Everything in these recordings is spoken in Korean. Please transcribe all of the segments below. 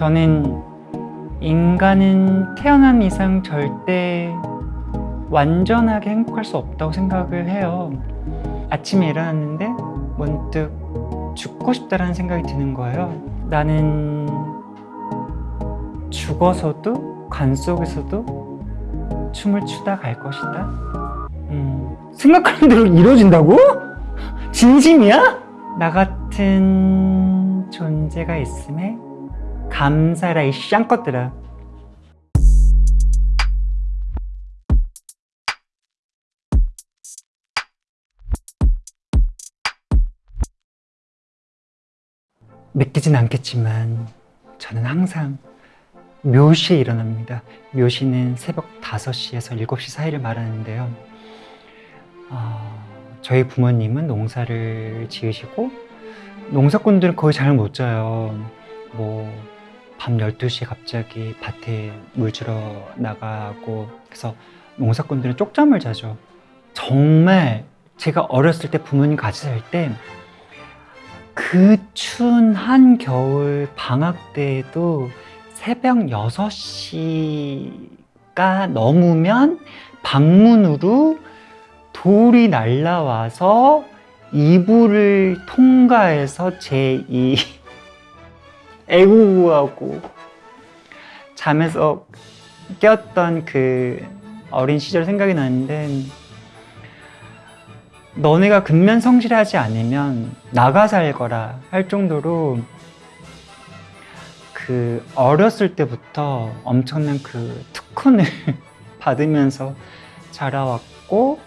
저는 인간은 태어난 이상 절대 완전하게 행복할 수 없다고 생각을 해요. 아침에 일어났는데 문득 죽고 싶다라는 생각이 드는 거예요. 나는 죽어서도 관 속에서도 춤을 추다 갈 것이다. 음, 생각하는 대로 이루어진다고? 진심이야? 나 같은 존재가 있음에 감사라 이 쌍것들아. 믿기진 않겠지만 저는 항상 묘시에 일어납니다. 묘시는 새벽 5시에서 7시 사이를 말하는데요. 어, 저희 부모님은 농사를 지으시고 농사꾼들은 거의 잠을 못 자요. 뭐 밤 12시에 갑자기 밭에 물 주러 나가고 그래서 농사꾼들은 쪽잠을 자죠. 정말 제가 어렸을 때 부모님 같이 살 때 그 추운 한 겨울 방학 때에도 새벽 6시가 넘으면 방문으로 돌이 날라와서 이불을 통과해서 제이 애구구하고 잠에서 깼던 그 어린 시절 생각이 나는데 너네가 근면 성실하지 않으면 나가 살거라 할 정도로 그 어렸을 때부터 엄청난 그 특훈을 받으면서 자라왔고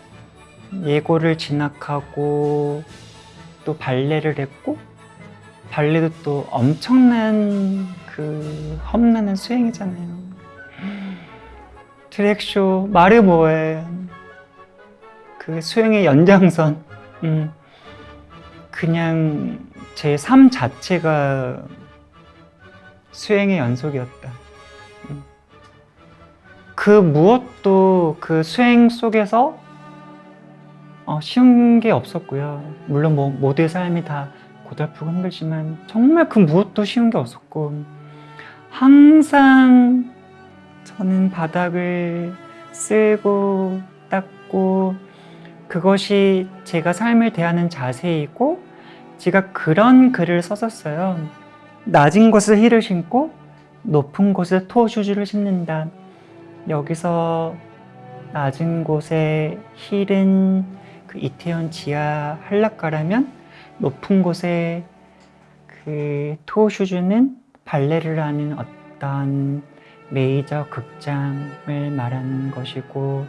예고를 진학하고 또 발레를 했고 발레도 또 엄청난 그 험난한 수행이잖아요. 트랙쇼 뭐해 그 수행의 연장선 음, 그냥 제 삶 자체가 수행의 연속이었다. 음. 그 무엇도 그 수행 속에서 어, 쉬운 게 없었고요. 물론 뭐 모두의 삶이 다 고달프고 힘들지만 정말 그 무엇도 쉬운 게 없었고 항상 저는 바닥을 쓸고 닦고 그것이 제가 삶을 대하는 자세이고 제가 그런 글을 썼었어요. 낮은 곳에 힐을 신고 높은 곳에 토슈즈를 신는다. 여기서 낮은 곳에 힐은 그 이태원 지하 한락가라면 높은 곳에 그 토슈즈는 발레를 하는 어떤 메이저 극장을 말하는 것이고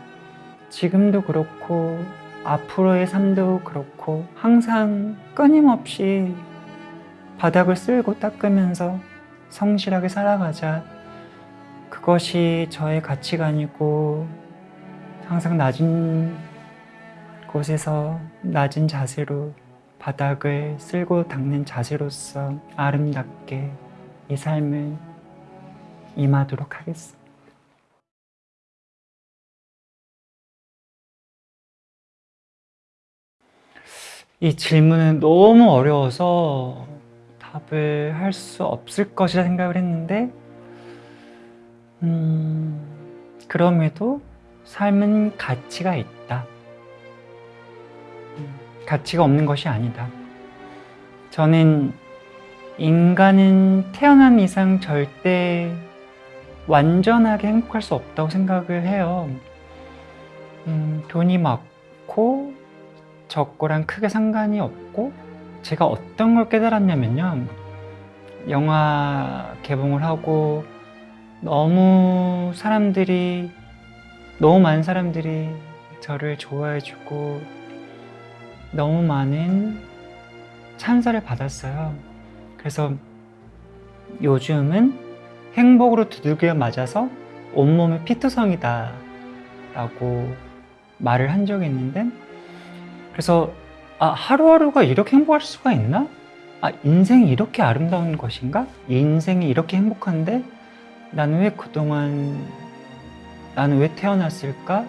지금도 그렇고 앞으로의 삶도 그렇고 항상 끊임없이 바닥을 쓸고 닦으면서 성실하게 살아가자. 그것이 저의 가치관이고 항상 낮은 곳에서 낮은 자세로 바닥을 쓸고 닦는 자세로서 아름답게 이 삶을 임하도록 하겠습니다. 이 질문은 너무 어려워서 답을 할 수 없을 것이라 생각을 했는데 음, 그럼에도 삶은 가치가 있다. 음, 가치가 없는 것이 아니다. 저는 인간은 태어난 이상 절대 완전하게 행복할 수 없다고 생각을 해요. 음, 돈이 많고 적고랑 크게 상관이 없고 제가 어떤 걸 깨달았냐면요. 영화 개봉을 하고 너무 사람들이 너무 많은 사람들이 저를 좋아해주고 너무 많은 찬사를 받았어요. 그래서 요즘은 행복으로 두들겨 맞아서 온몸이 피투성이다 라고 말을 한 적이 있는데 그래서 아, 하루하루가 이렇게 행복할 수가 있나? 아, 인생이 이렇게 아름다운 것인가? 인생이 이렇게 행복한데 나는 왜 그동안 나는 왜 태어났을까?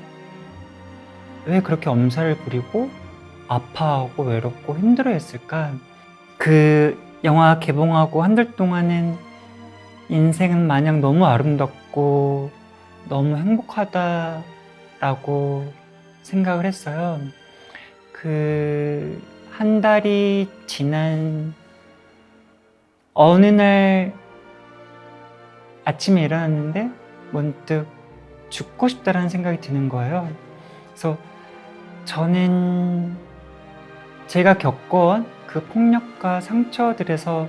왜 그렇게 엄살을 부리고 아파하고 외롭고 힘들어 했을까? 그 영화 개봉하고 한 달 동안은 인생은 마냥 너무 아름답고 너무 행복하다라고 생각을 했어요. 그 한 달이 지난 어느 날 아침에 일어났는데 문득 죽고 싶다라는 생각이 드는 거예요. 그래서 저는 제가 겪어온 그 폭력과 상처들에서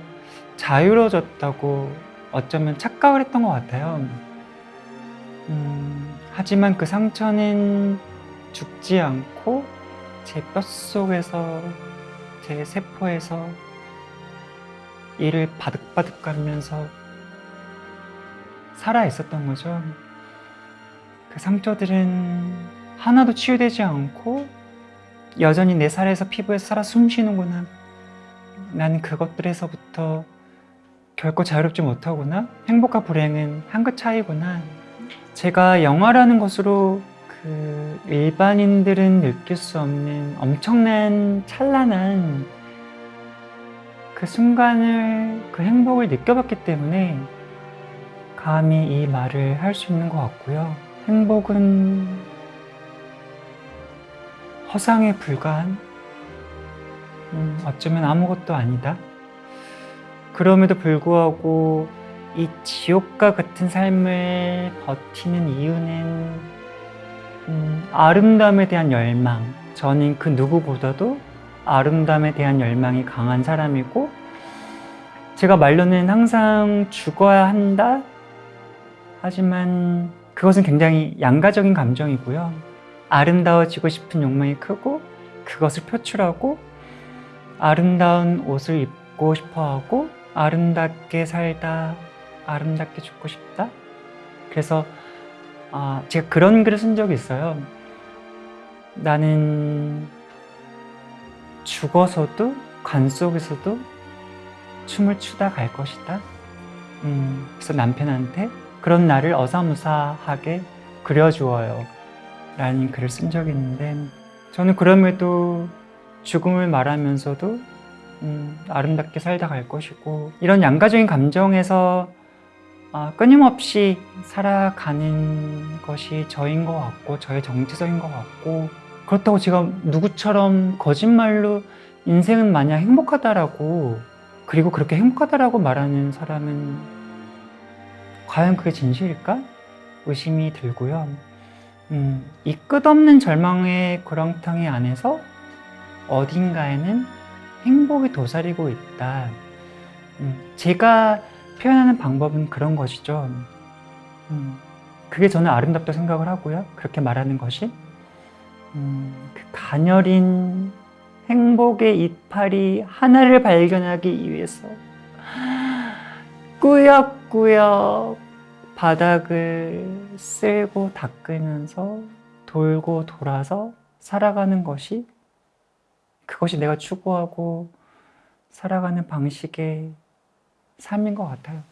자유로워졌다고 어쩌면 착각을 했던 것 같아요. 음, 하지만 그 상처는 죽지 않고 제 뼛속에서 제 세포에서 이를 바득바득 가면서 살아 있었던 거죠. 그 상처들은 하나도 치유되지 않고 여전히 내 살에서 피부에서 살아 숨쉬는구나. 나는 그것들에서부터 결코 자유롭지 못하구나. 행복과 불행은 한 끗 차이구나. 제가 영화라는 것으로 그 일반인들은 느낄 수 없는 엄청난 찬란한 그 순간을 그 행복을 느껴봤기 때문에 감히 이 말을 할 수 있는 것 같고요. 행복은 허상에 불과한 음, 어쩌면 아무것도 아니다. 그럼에도 불구하고 이 지옥과 같은 삶을 버티는 이유는 음, 아름다움에 대한 열망. 저는 그 누구보다도 아름다움에 대한 열망이 강한 사람이고 제가 말로는 항상 죽어야 한다. 하지만 그것은 굉장히 양가적인 감정이고요. 아름다워지고 싶은 욕망이 크고 그것을 표출하고 아름다운 옷을 입고 싶어 하고 아름답게 살다 아름답게 죽고 싶다. 그래서 아, 제가 그런 글을 쓴 적이 있어요. 나는 죽어서도 관 속에서도 춤을 추다 갈 것이다. 음, 그래서 남편한테 그런 나를 어사무사하게 그려주어요. 라는 글을 쓴 적이 있는데 저는 그럼에도 죽음을 말하면서도 음, 아름답게 살다 갈 것이고 이런 양가적인 감정에서 아, 끊임없이 살아가는 것이 저인 것 같고 저의 정체성인 것 같고 그렇다고 제가 누구처럼 거짓말로 인생은 마냥 행복하다라고 그리고 그렇게 행복하다라고 말하는 사람은 과연 그게 진실일까? 의심이 들고요. 음, 이 끝없는 절망의 구렁텅이 안에서 어딘가에는 행복이 도사리고 있다. 음, 제가 표현하는 방법은 그런 것이죠. 음, 그게 저는 아름답다 생각을 하고요. 그렇게 말하는 것이. 음, 그 가녀린 행복의 이파리 하나를 발견하기 위해서 꾸역꾸역 바닥을 쓸고 닦으면서 돌고 돌아서 살아가는 것이 그것이 내가 추구하고 살아가는 방식의 삶인 것 같아요.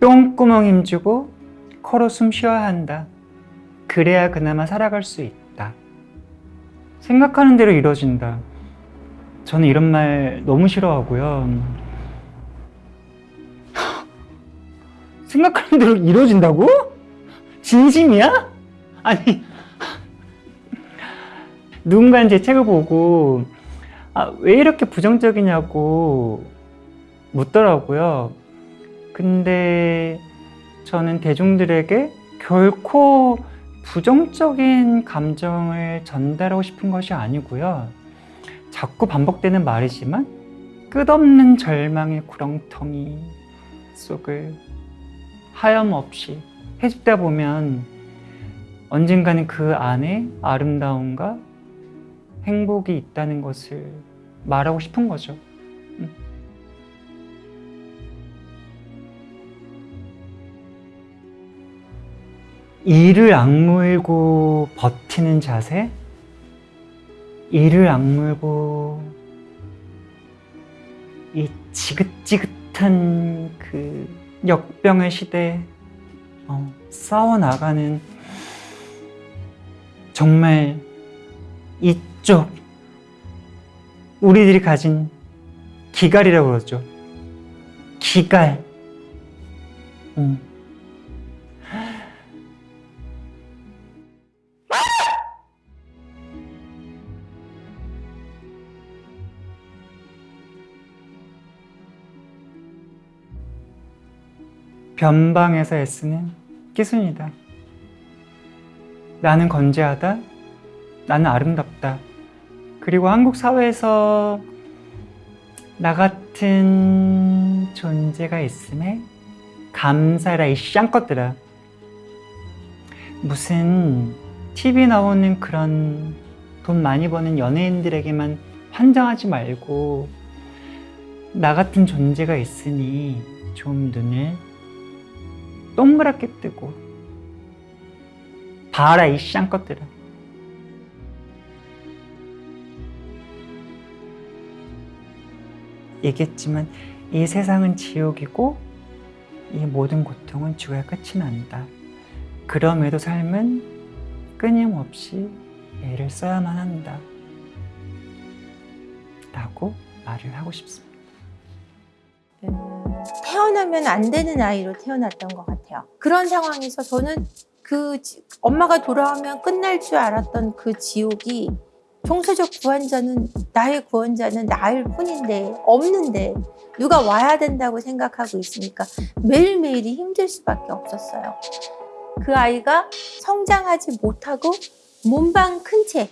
똥구멍 힘주고 코로 숨 쉬어야 한다. 그래야 그나마 살아갈 수 있다. 생각하는 대로 이루어진다. 저는 이런 말 너무 싫어하고요. 생각하는 대로 이루어진다고? 진심이야? 아니, 누군가 제 책을 보고 아, 왜 이렇게 부정적이냐고 묻더라고요. 근데 저는 대중들에게 결코 부정적인 감정을 전달하고 싶은 것이 아니고요. 자꾸 반복되는 말이지만 끝없는 절망의 구렁텅이 속을 하염없이 헤집다 보면 언젠가는 그 안에 아름다움과 행복이 있다는 것을 말하고 싶은 거죠. 음. 이를 악물고 버티는 자세, 이를 악물고 이 지긋지긋한 그 역병의 시대에 어, 싸워나가는 정말 이쪽 우리들이 가진 기갈이라고 그러죠. 기갈. 음. 변방에서 애쓰는 끼순이다. 나는 건재하다. 나는 아름답다. 그리고 한국 사회에서 나 같은 존재가 있음에 감사라 이 쌍것들아. 무슨 TV 나오는 그런 돈 많이 버는 연예인들에게만 환장하지 말고 나 같은 존재가 있으니 좀 눈을 동그랗게 뜨고 봐라 이 쌍것들아. 얘기했지만 이 세상은 지옥이고 이 모든 고통은 죽어야 끝이 난다. 그럼에도 삶은 끊임없이 애를 써야만 한다. 라고 말을 하고 싶습니다. 음, 태어나면 안 되는 아이로 태어났던 것 같아요. 그런 상황에서 저는 그 지- 엄마가 돌아오면 끝날 줄 알았던 그 지옥이 총체적 구원자는 나의 구원자는 나일 뿐인데 없는데 누가 와야 된다고 생각하고 있으니까 매일매일이 힘들 수밖에 없었어요. 그 아이가 성장하지 못하고 몸방 큰채